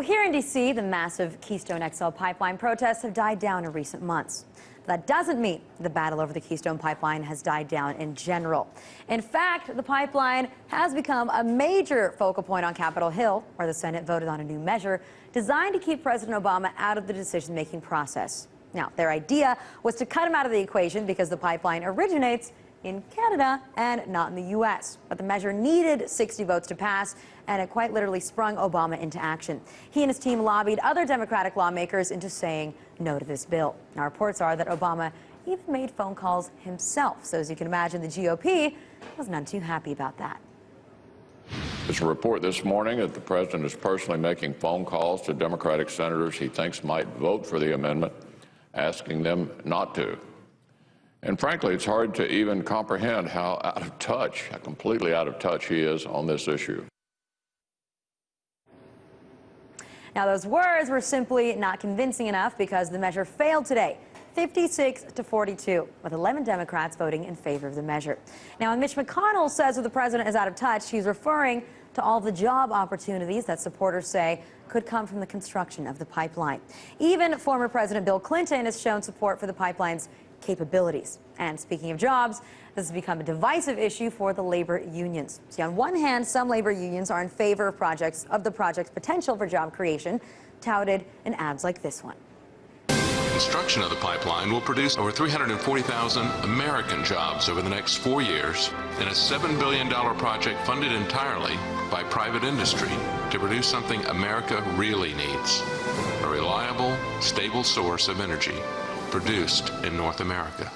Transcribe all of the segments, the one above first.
Well, here in D.C., the massive Keystone XL pipeline protests have died down in recent months. That doesn't mean the battle over the Keystone pipeline has died down in general. In fact, the pipeline has become a major focal point on Capitol Hill, where the Senate voted on a new measure designed to keep President Obama out of the decision-making process. Now, their idea was to cut him out of the equation because the pipeline originates in Canada and not in the U.S. But the measure needed 60 votes to pass, and it quite literally sprung Obama into action. He and his team lobbied other Democratic lawmakers into saying no to this bill. Now, reports are that Obama even made phone calls himself. So as you can imagine, the GOP was none too happy about that. There's a report this morning that the president is personally making phone calls to Democratic senators he thinks might vote for the amendment, asking them not to. And frankly, it's hard to even comprehend how out of touch, how completely out of touch he is on this issue. Now, those words were simply not convincing enough because the measure failed today. 56 to 42, with 11 Democrats voting in favor of the measure. Now, when Mitch McConnell says that the president is out of touch, he's referring to all the job opportunities that supporters say could come from the construction of the pipeline. Even former President Bill Clinton has shown support for the pipeline's capabilities. And speaking of jobs, this has become a divisive issue for the labor unions. See, on one hand, some labor unions are in favor of projects of the project's potential for job creation, touted in ads like this one. Construction of the pipeline will produce over 340,000 American jobs over the next four years in a $7 billion project funded entirely by private industry to produce something America really needs, a reliable, stable source of energy produced in North America.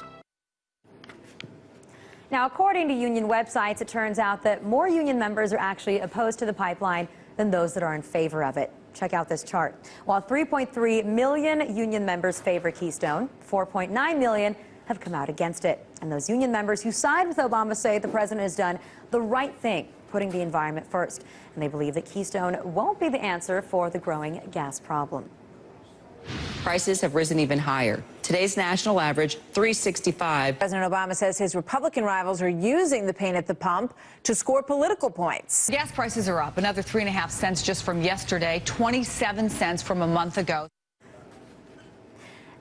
Now, according to union websites, it turns out that more union members are actually opposed to the pipeline than those that are in favor of it. Check out this chart. While 3.3 million union members favor Keystone, 4.9 million have come out against it. And those union members who side with Obama say the president has done the right thing, putting the environment first. And they believe that Keystone won't be the answer for the growing gas problem. Prices have risen even higher. Today's national average, 365. President Obama says his Republican rivals are using the pain at the pump to score political points. Gas prices are up another three and a half cents just from yesterday, 27 cents from a month ago.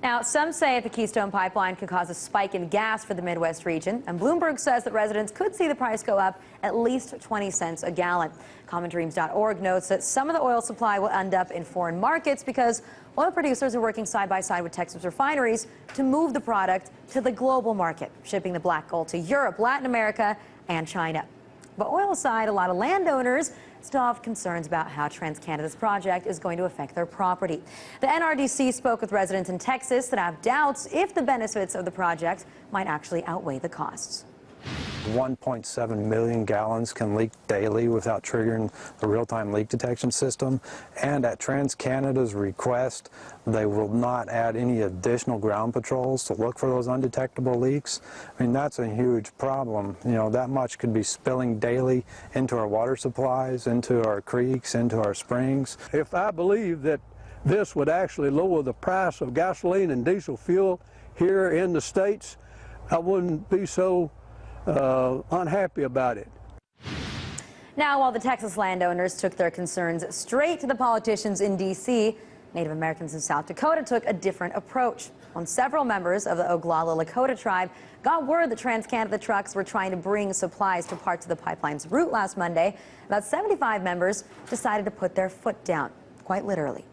Now, some say the Keystone Pipeline could cause a spike in gas for the Midwest region, and Bloomberg says that residents could see the price go up at least 20 cents a gallon. CommonDreams.org notes that some of the oil supply will end up in foreign markets because oil producers are working side by side with Texas refineries to move the product to the global market, shipping the black gold to Europe, Latin America, and China. But oil aside, a lot of landowners have concerns about how TransCanada's project is going to affect their property. The NRDC spoke with residents in Texas that have doubts if the benefits of the project might actually outweigh the costs. 1.7 million gallons can leak daily without triggering the real-time leak detection system. And at TransCanada's request, they will not add any additional ground patrols to look for those undetectable leaks. I mean, that's a huge problem. You know, that much could be spilling daily into our water supplies, into our creeks, into our springs. If I believe that this would actually lower the price of gasoline and diesel fuel here in the States, I wouldn't be so uh, unhappy about it. Now, while the Texas landowners took their concerns straight to the politicians in D.C., Native Americans in South Dakota took a different approach. When several members of the Oglala Lakota tribe got word that TransCanada trucks were trying to bring supplies to parts of the pipeline's route last Monday, about 75 members decided to put their foot down, quite literally.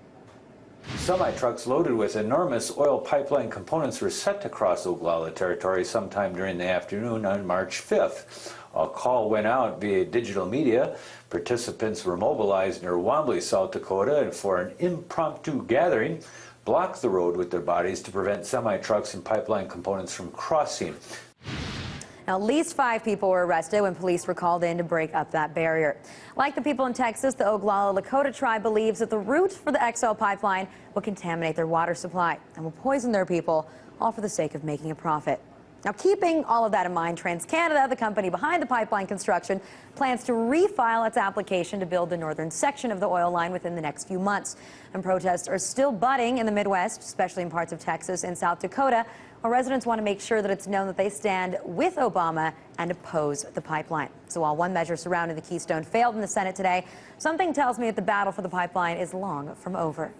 Semi-trucks loaded with enormous oil pipeline components were set to cross Oglala territory sometime during the afternoon on March 5th. A call went out via digital media. Participants were mobilized near Wanblee, South Dakota, and for an impromptu gathering, blocked the road with their bodies to prevent semi-trucks and pipeline components from crossing. At least five people were arrested when police were called in to break up that barrier. Like the people in Texas, the Oglala Lakota tribe believes that the route for the XL pipeline will contaminate their water supply and will poison their people, all for the sake of making a profit. Now, keeping all of that in mind, TransCanada, the company behind the pipeline construction, plans to refile its application to build the northern section of the oil line within the next few months. And protests are still budding in the Midwest, especially in parts of Texas and South Dakota, where residents want to make sure that it's known that they stand with Obama and oppose the pipeline. So while one measure surrounding the Keystone failed in the Senate today, something tells me that the battle for the pipeline is long from over.